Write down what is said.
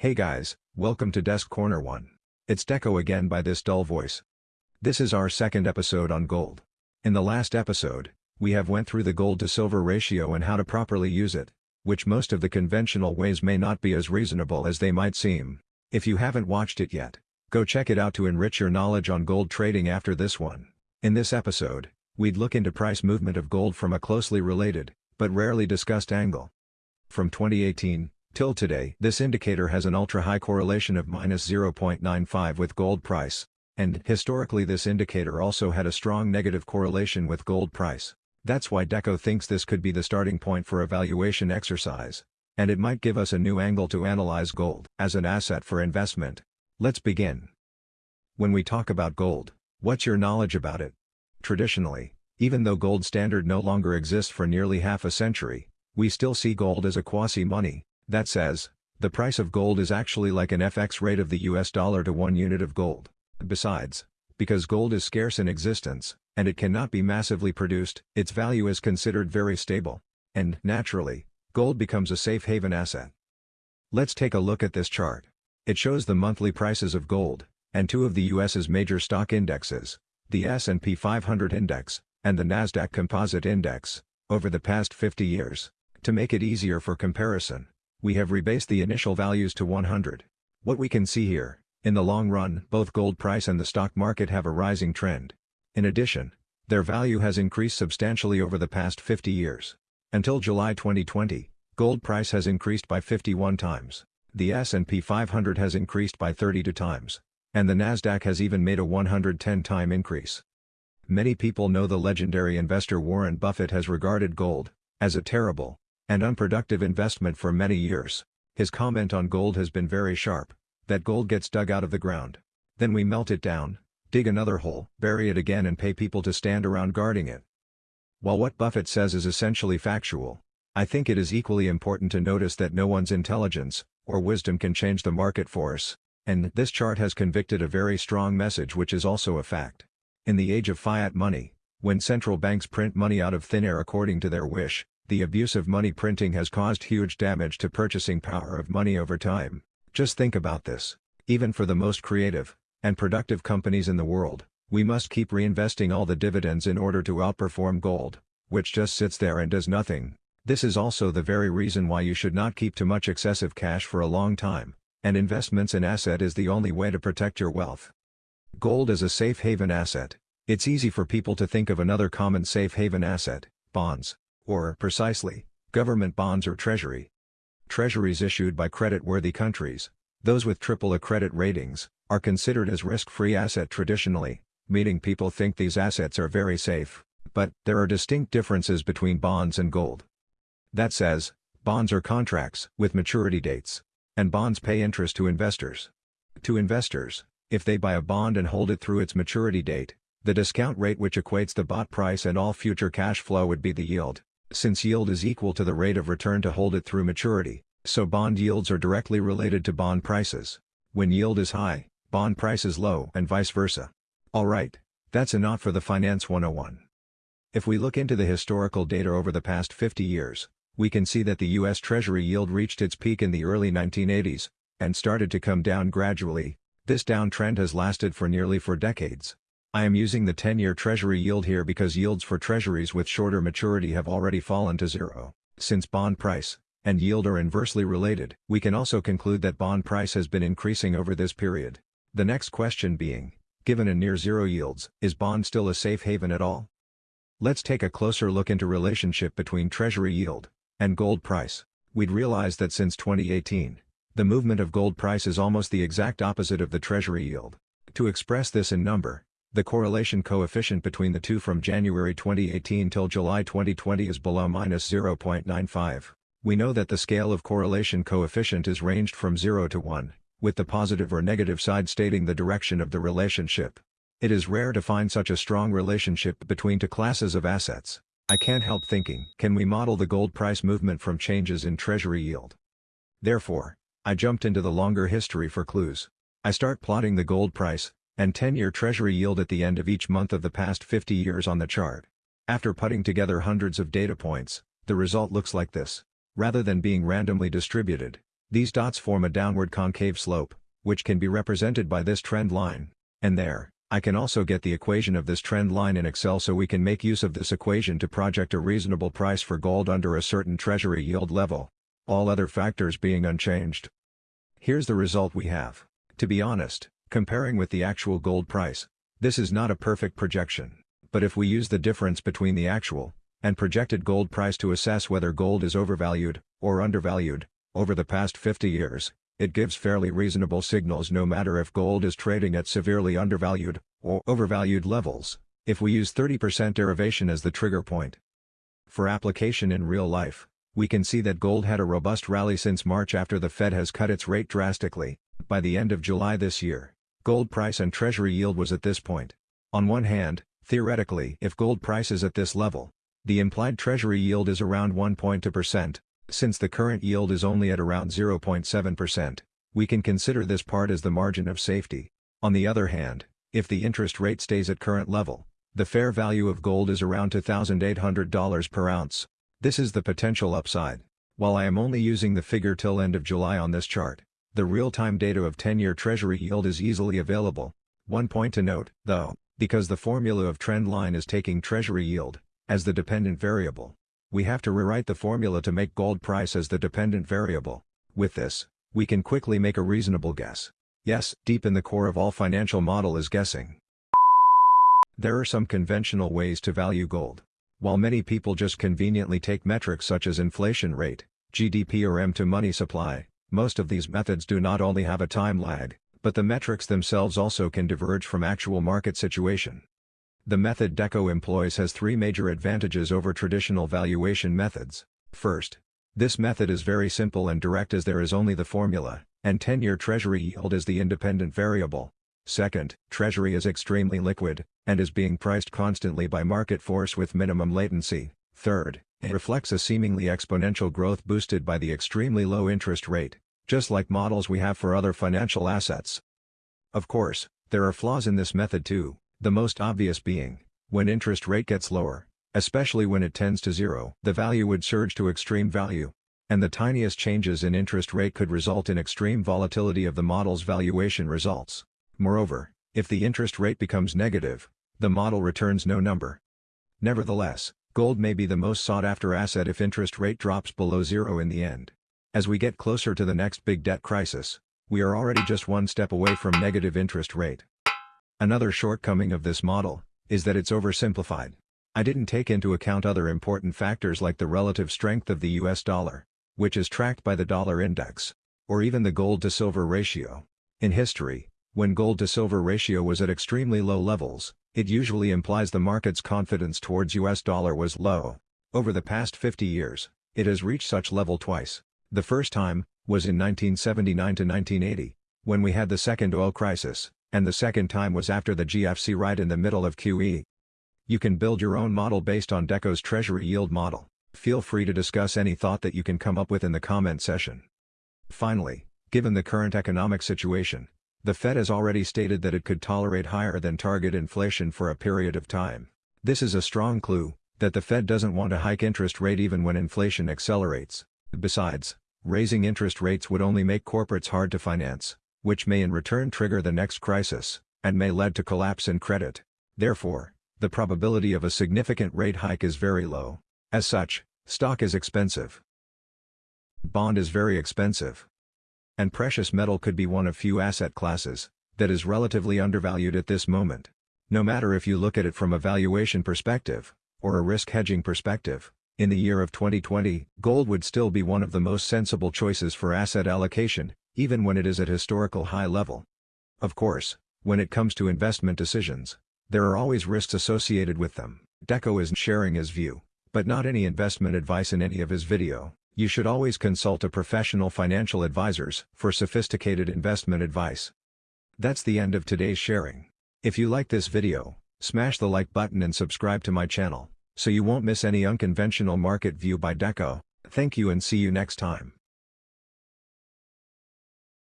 Hey guys, welcome to Desk Corner 1. It's Deco again by this dull voice. This is our second episode on gold. In the last episode, we have went through the gold to silver ratio and how to properly use it, which most of the conventional ways may not be as reasonable as they might seem. If you haven't watched it yet, go check it out to enrich your knowledge on gold trading after this one. In this episode, we'd look into price movement of gold from a closely related, but rarely discussed angle. From 2018, Till today, this indicator has an ultra-high correlation of minus 0.95 with gold price, and historically this indicator also had a strong negative correlation with gold price. That's why Deco thinks this could be the starting point for a valuation exercise, and it might give us a new angle to analyze gold as an asset for investment. Let's begin. When we talk about gold, what's your knowledge about it? Traditionally, even though gold standard no longer exists for nearly half a century, we still see gold as a quasi-money, that says, the price of gold is actually like an FX rate of the US dollar to one unit of gold. Besides, because gold is scarce in existence, and it cannot be massively produced, its value is considered very stable. And, naturally, gold becomes a safe haven asset. Let's take a look at this chart. It shows the monthly prices of gold, and two of the US's major stock indexes, the S&P 500 index, and the Nasdaq Composite Index, over the past 50 years. To make it easier for comparison, we have rebased the initial values to 100. What we can see here, in the long run, both gold price and the stock market have a rising trend. In addition, their value has increased substantially over the past 50 years. Until July 2020, gold price has increased by 51 times, the S&P 500 has increased by 32 times, and the Nasdaq has even made a 110-time increase. Many people know the legendary investor Warren Buffett has regarded gold as a terrible, and unproductive investment for many years. His comment on gold has been very sharp, that gold gets dug out of the ground. Then we melt it down, dig another hole, bury it again and pay people to stand around guarding it. While what Buffett says is essentially factual, I think it is equally important to notice that no one's intelligence, or wisdom can change the market force, and this chart has convicted a very strong message which is also a fact. In the age of fiat money, when central banks print money out of thin air according to their wish, the abuse of money printing has caused huge damage to purchasing power of money over time. Just think about this. Even for the most creative and productive companies in the world, we must keep reinvesting all the dividends in order to outperform gold, which just sits there and does nothing. This is also the very reason why you should not keep too much excessive cash for a long time, and investments in asset is the only way to protect your wealth. Gold is a safe haven asset. It's easy for people to think of another common safe haven asset, bonds. Or, precisely, government bonds or treasury. Treasuries issued by credit-worthy countries, those with triple A credit ratings, are considered as risk-free asset traditionally, meaning people think these assets are very safe, but there are distinct differences between bonds and gold. That says, bonds are contracts with maturity dates, and bonds pay interest to investors. To investors, if they buy a bond and hold it through its maturity date, the discount rate which equates the bought price and all future cash flow would be the yield. Since yield is equal to the rate of return to hold it through maturity, so bond yields are directly related to bond prices. When yield is high, bond price is low and vice versa. Alright, that's enough for the Finance 101. If we look into the historical data over the past 50 years, we can see that the U.S. Treasury yield reached its peak in the early 1980s, and started to come down gradually, this downtrend has lasted for nearly four decades. I am using the 10-year Treasury yield here because yields for Treasuries with shorter maturity have already fallen to zero. Since bond price and yield are inversely related, we can also conclude that bond price has been increasing over this period. The next question being, given a near zero yields, is bond still a safe haven at all? Let's take a closer look into relationship between Treasury yield and gold price. We'd realize that since 2018, the movement of gold price is almost the exact opposite of the Treasury yield. To express this in number, the correlation coefficient between the two from January 2018 till July 2020 is below minus 0.95. We know that the scale of correlation coefficient is ranged from 0 to 1, with the positive or negative side stating the direction of the relationship. It is rare to find such a strong relationship between two classes of assets. I can't help thinking, can we model the gold price movement from changes in treasury yield? Therefore, I jumped into the longer history for clues. I start plotting the gold price, and 10-year Treasury yield at the end of each month of the past 50 years on the chart. After putting together hundreds of data points, the result looks like this. Rather than being randomly distributed, These dots form a downward concave slope, which can be represented by this trend line. And there, I can also get the equation of this trend line in Excel so we can make use of this equation to project a reasonable price for gold under a certain treasury yield level. All other factors being unchanged. Here's the result we have. To be honest, comparing with the actual gold price, this is not a perfect projection, but if we use the difference between the actual and projected gold price to assess whether gold is overvalued or undervalued, over the past 50 years, it gives fairly reasonable signals no matter if gold is trading at severely undervalued or overvalued levels, if we use 30% derivation as the trigger point. For application in real life, we can see that gold had a robust rally since March after the Fed has cut its rate drastically, by the end of July this year, gold price and treasury yield was at this point. On one hand, theoretically if gold price is at this level, the implied treasury yield is around 1.2%, since the current yield is only at around 0.7%, we can consider this part as the margin of safety. On the other hand, if the interest rate stays at current level, the fair value of gold is around $2,800 per ounce. This is the potential upside. While I am only using the figure till end of July on this chart, the real-time data of 10-year treasury yield is easily available. One point to note, though, because the formula of trend line is taking treasury yield as the dependent variable, we have to rewrite the formula to make gold price as the dependent variable. With this, we can quickly make a reasonable guess. Yes, deep in the core of all financial model is guessing. There are some conventional ways to value gold. While many people just conveniently take metrics such as inflation rate, GDP or M2 money supply, most of these methods do not only have a time lag, but the metrics themselves also can diverge from actual market situation. The method DECO employs has three major advantages over traditional valuation methods. First, this method is very simple and direct as there is only the formula, and 10-year Treasury yield is the independent variable. Second, Treasury is extremely liquid, and is being priced constantly by market force with minimum latency. Third, it reflects a seemingly exponential growth boosted by the extremely low interest rate, just like models we have for other financial assets. Of course, there are flaws in this method too. The most obvious being, when interest rate gets lower, especially when it tends to zero, the value would surge to extreme value. And the tiniest changes in interest rate could result in extreme volatility of the model's valuation results. Moreover, if the interest rate becomes negative, the model returns no number. Nevertheless, gold may be the most sought after asset if interest rate drops below zero in the end. As we get closer to the next big debt crisis, we are already just one step away from negative interest rate. Another shortcoming of this model, is that it's oversimplified. I didn't take into account other important factors like the relative strength of the US dollar, which is tracked by the dollar index, or even the gold to silver ratio. In history, when gold to silver ratio was at extremely low levels, it usually implies the market's confidence towards US dollar was low. Over the past 50 years, it has reached such level twice. The first time, was in 1979 to 1980, when we had the second oil crisis, and the second time was after the GFC right in the middle of QE. You can build your own model based on DECO's Treasury Yield model. Feel free to discuss any thought that you can come up with in the comment session. Finally, given the current economic situation, the Fed has already stated that it could tolerate higher than target inflation for a period of time. This is a strong clue that the Fed doesn't want to hike interest rate even when inflation accelerates. Besides, raising interest rates would only make corporates hard to finance which may in return trigger the next crisis, and may lead to collapse in credit. Therefore, the probability of a significant rate hike is very low. As such, stock is expensive. Bond is very expensive. And precious metal could be one of few asset classes that is relatively undervalued at this moment. No matter if you look at it from a valuation perspective or a risk hedging perspective, in the year of 2020, gold would still be one of the most sensible choices for asset allocation, even when it is at historical high level. Of course, when it comes to investment decisions, there are always risks associated with them. Deco isn't sharing his view, but not any investment advice in any of his video. You should always consult a professional financial advisors for sophisticated investment advice. That's the end of today's sharing. If you like this video, smash the like button and subscribe to my channel, so you won't miss any unconventional market view by Deco. Thank you and see you next time.